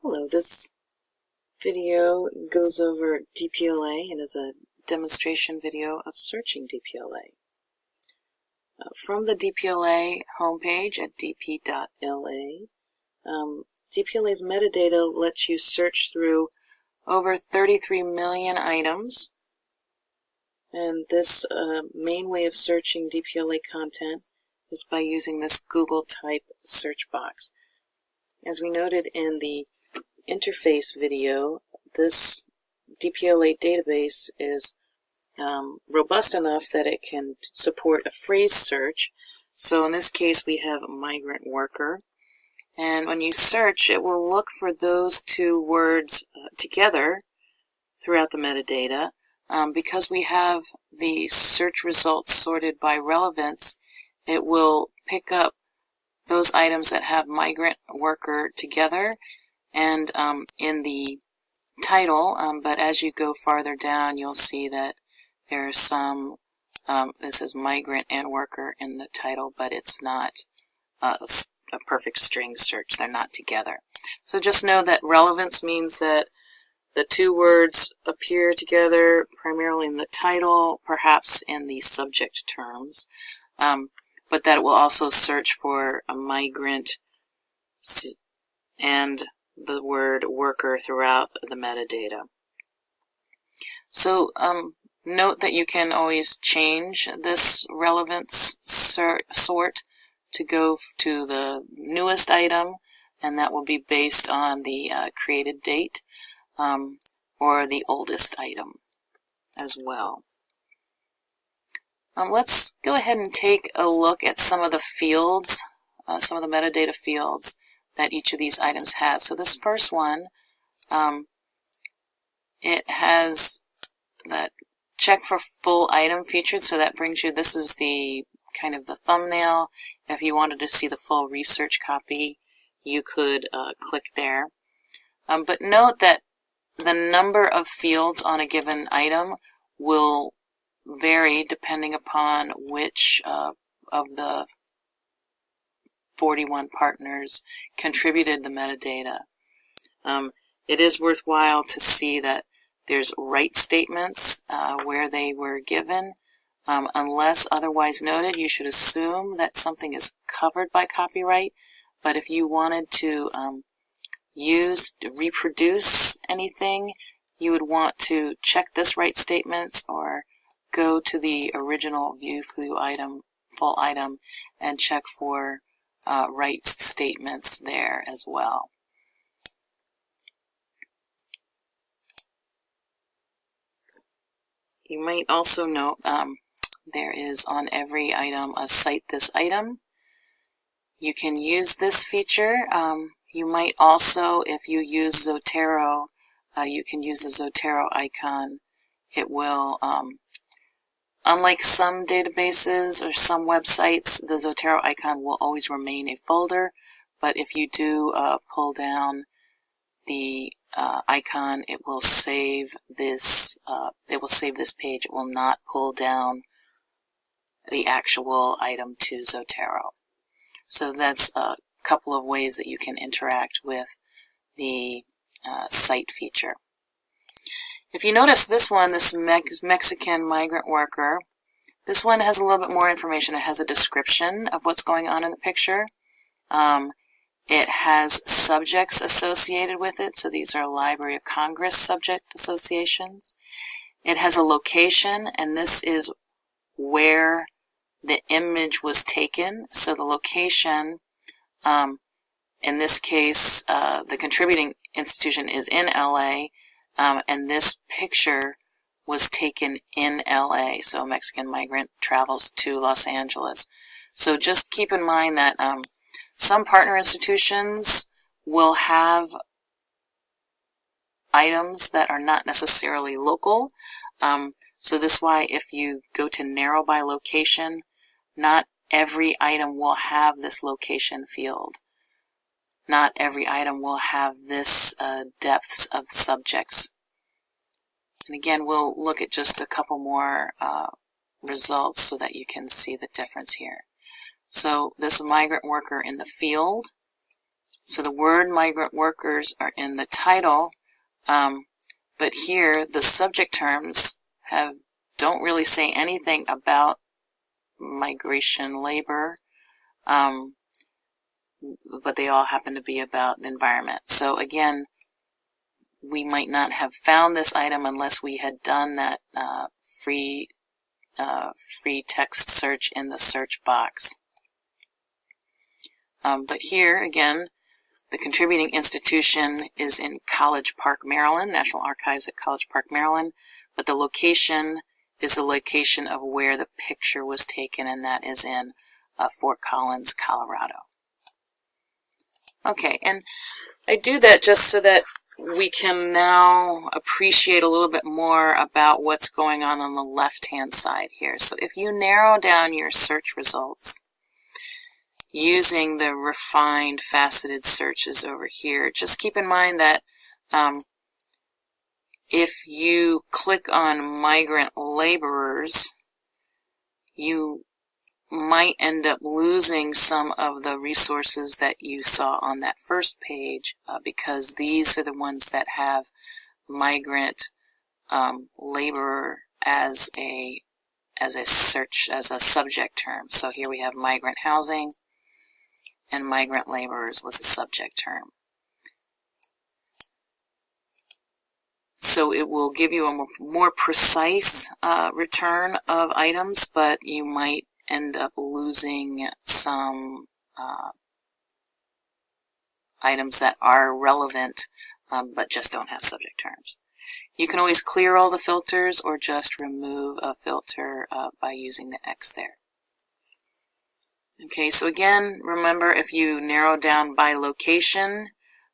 Hello, this video goes over DPLA and is a demonstration video of searching DPLA. Uh, from the DPLA homepage at dp.la, um, DPLA's metadata lets you search through over 33 million items and this uh, main way of searching DPLA content is by using this Google type search box. As we noted in the interface video, this DPLA database is um, robust enough that it can support a phrase search. So in this case we have migrant worker. And when you search, it will look for those two words uh, together throughout the metadata. Um, because we have the search results sorted by relevance, it will pick up those items that have migrant worker together and um, in the title, um, but as you go farther down, you'll see that there's some, um, this is migrant and worker in the title, but it's not a, perfect string search. They're not together. So just know that relevance means that the two words appear together primarily in the title, perhaps in the subject terms, um, but that it will also search for a migrant and the word worker throughout the metadata. So um, note that you can always change this relevance sort to go to the newest item, and that will be based on the uh, created date um, or the oldest item as well. Um, let's go ahead and take a look at some of the fields, uh, some of the metadata fields that each of these items has. So this first one, um, it has that check for full item featured, so that brings you, this is the kind of the thumbnail. If you wanted to see the full research copy, you could uh, click there. Um, but note that the number of fields on a given item will vary depending upon which uh, of the 41 partners contributed the metadata. Um, it is worthwhile to see that there's right statements uh, where they were given. Um, unless otherwise noted, you should assume that something is covered by copyright. But if you wanted to um, use, reproduce anything, you would want to check this right statements or go to the original view full item, full item and check for uh, rights statements there as well. You might also note um, there is on every item a cite this item. You can use this feature. Um, you might also, if you use Zotero, uh, you can use the Zotero icon. It will um, Unlike some databases or some websites, the Zotero icon will always remain a folder, but if you do uh, pull down the uh, icon, it will save this. Uh, it will save this page. It will not pull down the actual item to Zotero. So that's a couple of ways that you can interact with the uh, cite feature. If you notice this one, this Mexican migrant worker, this one has a little bit more information. It has a description of what's going on in the picture. Um, it has subjects associated with it, so these are Library of Congress subject associations. It has a location, and this is where the image was taken. So the location, um, in this case, uh, the contributing institution is in LA, um, and this picture was taken in LA. So a Mexican migrant travels to Los Angeles. So just keep in mind that um, some partner institutions will have items that are not necessarily local. Um, so this is why if you go to narrow by location, not every item will have this location field not every item will have this uh, depths of subjects. And again, we'll look at just a couple more uh, results so that you can see the difference here. So this migrant worker in the field, So the word migrant workers are in the title, um, but here the subject terms have don't really say anything about migration labor, um, but they all happen to be about the environment. So again, we might not have found this item unless we had done that uh, free uh, free text search in the search box. Um, but here, again, the contributing institution is in College Park, Maryland, National Archives at College Park, Maryland, but the location is the location of where the picture was taken, and that is in uh, Fort Collins, Colorado. Okay, and I do that just so that we can now appreciate a little bit more about what's going on on the left-hand side here. So if you narrow down your search results using the refined faceted searches over here, just keep in mind that um, if you click on migrant laborers, you might end up losing some of the resources that you saw on that first page uh, because these are the ones that have migrant um, laborer as a as a search as a subject term. So here we have migrant housing and migrant laborers was a subject term. So it will give you a more precise uh, return of items, but you might end up losing some uh, items that are relevant um, but just don't have subject terms. You can always clear all the filters or just remove a filter uh, by using the X there. Okay, so again, remember if you narrow down by location,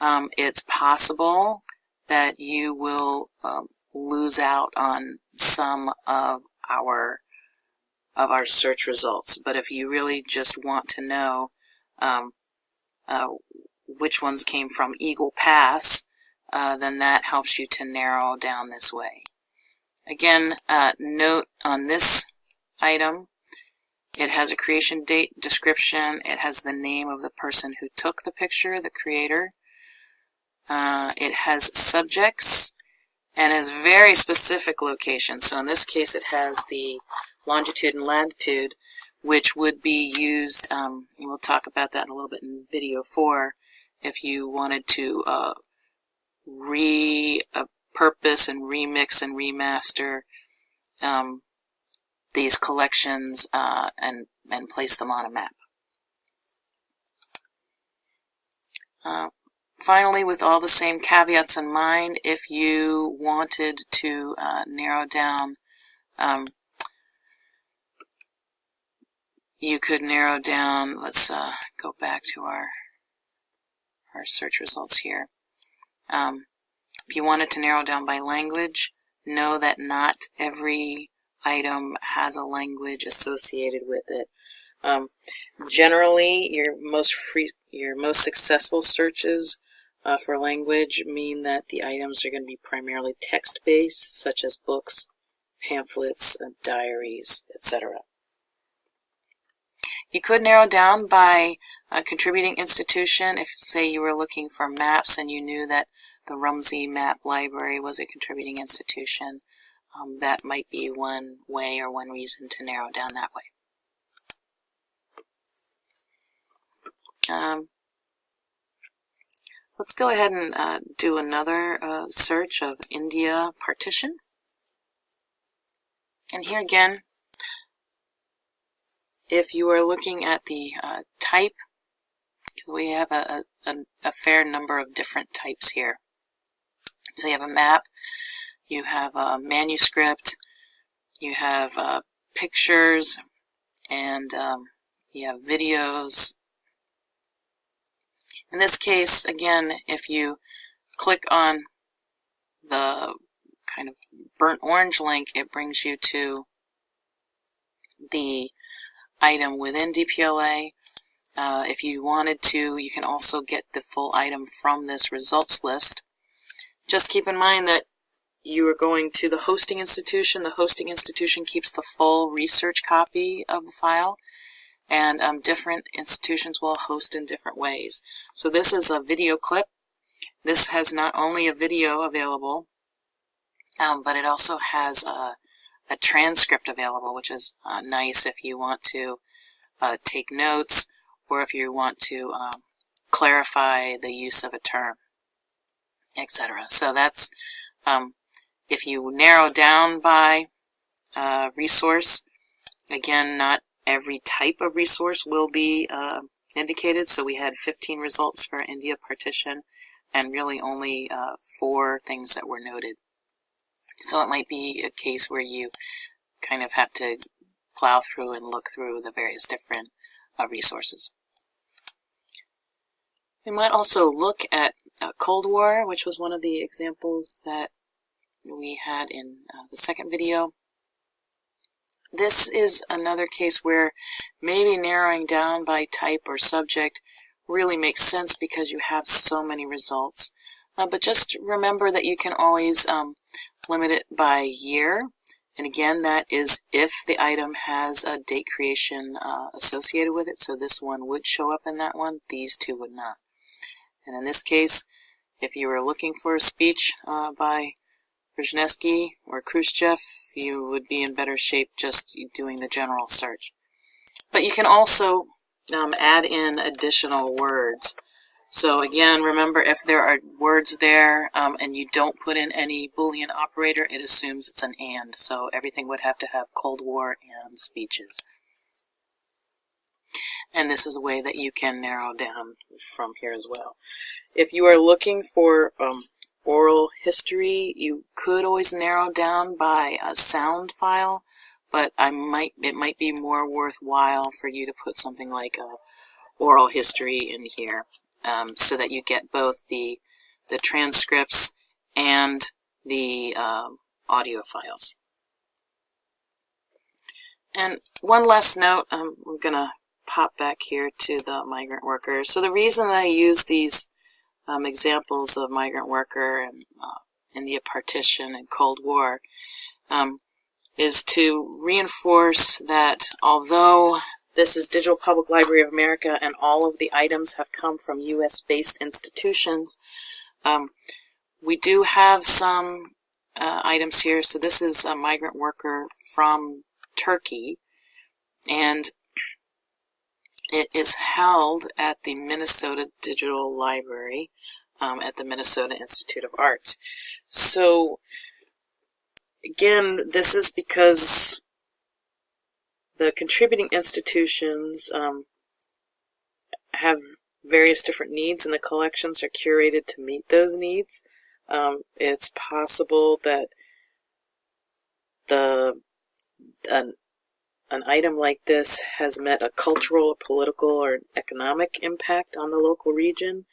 um, it's possible that you will um, lose out on some of our of our search results. But if you really just want to know um, uh, which ones came from Eagle Pass, uh, then that helps you to narrow down this way. Again, uh, note on this item, it has a creation date description, it has the name of the person who took the picture, the creator. Uh, it has subjects and has very specific locations. So in this case it has the longitude and latitude, which would be used, um, we'll talk about that in a little bit in video 4, if you wanted to uh, repurpose and remix and remaster um, these collections uh, and, and place them on a map. Uh, finally, with all the same caveats in mind, if you wanted to uh, narrow down um, you could narrow down, let's uh, go back to our, our search results here. Um, if you wanted to narrow down by language, know that not every item has a language associated with it. Um, generally, your most free, your most successful searches uh, for language mean that the items are going to be primarily text-based, such as books, pamphlets, uh, diaries, etc. You could narrow down by a contributing institution if, say, you were looking for maps and you knew that the Rumsey Map Library was a contributing institution. Um, that might be one way or one reason to narrow down that way. Um, let's go ahead and uh, do another uh, search of India partition. And here again, if you are looking at the uh, type, because we have a, a, a, fair number of different types here. So you have a map, you have a manuscript, you have uh, pictures, and um, you have videos. In this case, again, if you click on the kind of burnt orange link, it brings you to the item within DPLA. Uh, if you wanted to, you can also get the full item from this results list. Just keep in mind that you are going to the hosting institution. The hosting institution keeps the full research copy of the file. and um, different institutions will host in different ways. So this is a video clip. This has not only a video available, um, but it also has a, a, transcript available, which is uh, nice if you want to uh, take notes or if you want to um, clarify the use of a term, etc. So that's um, if you narrow down by uh, resource, again, not every type of resource will be uh, indicated. So we had 15 results for India partition and really only uh, four things that were noted. So it might be a case where you kind of have to plow through and look through the various different uh, resources. We might also look at uh, Cold War, which was one of the examples that we had in uh, the second video. This is another case where maybe narrowing down by type or subject really makes sense because you have so many results. Uh, but just remember that you can always um, limit it by year. And again, that is if the item has a date creation uh, associated with it. So this one would show up in that one. These two would not. And in this case, if you were looking for a speech uh, by Brzezinski or Khrushchev, you would be in better shape just doing the general search. But you can also um, add in additional words. So again, remember if there are words there um, and you don't put in any Boolean operator, it assumes it's an AND. So everything would have to have Cold War and speeches. And this is a way that you can narrow down from here as well. If you are looking for um, oral history, you could always narrow down by a sound file, but I might it might be more worthwhile for you to put something like a oral history in here um, so that you get both the the transcripts and the um, audio files. And one last note, um, I'm going to pop back here to the migrant workers. So the reason I use these um, examples of migrant worker and uh, India partition and Cold War um, is to reinforce that although this is Digital Public Library of America and all of the items have come from U.S.-based institutions, um, we do have some uh, items here. So this is a migrant worker from Turkey, and it is held at the Minnesota Digital Library um, at the Minnesota Institute of Arts. So, again, this is because the contributing institutions um, have various different needs and the collections are curated to meet those needs. Um, it's possible that the an, an item like this has met a cultural, political, or economic impact on the local region.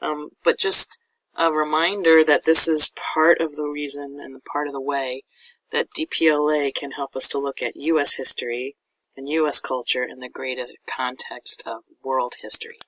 Um, but just a reminder that this is part of the reason and part of the way that DPLA can help us to look at U.S. history and U.S. culture in the greater context of world history.